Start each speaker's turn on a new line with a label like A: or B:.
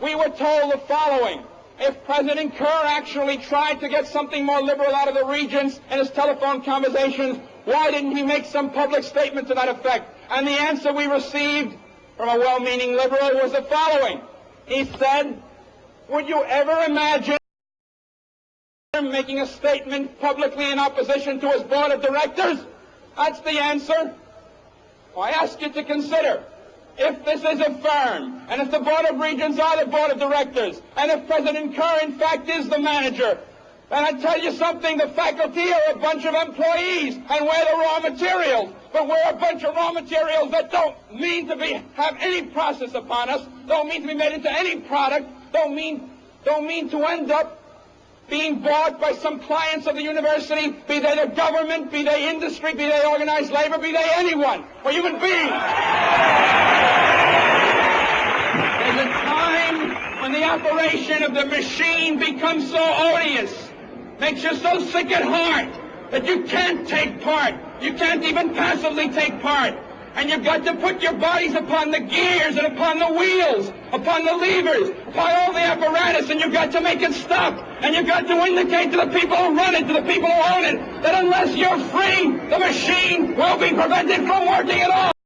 A: we were told the following. If President Kerr actually tried to get something more liberal out of the regents in his telephone conversations, why didn't he make some public statement to that effect? And the answer we received from a well-meaning liberal was the following. He said, would you ever imagine making a statement publicly in opposition to his board of directors? That's the answer. Well, I ask you to consider if this is affirmed, and if the Board of Regents are the Board of Directors, and if President Kerr, in fact, is the manager, then I tell you something, the faculty are a bunch of employees, and we're the raw materials. But we're a bunch of raw materials that don't mean to be have any process upon us, don't mean to be made into any product, don't mean don't mean to end up being bought by some clients of the university, be they the government, be they industry, be they organized labor, be they anyone, or human beings. There's a time when the operation of the machine becomes so odious, makes you so sick at heart, that you can't take part. You can't even passively take part. And you've got to put your bodies upon the gears and upon the wheels, upon the levers, upon all the apparatus, and you've got to make it stop. And you've got to indicate to the people who run it, to the people who own it, that unless you're free, the machine will be prevented from working at all.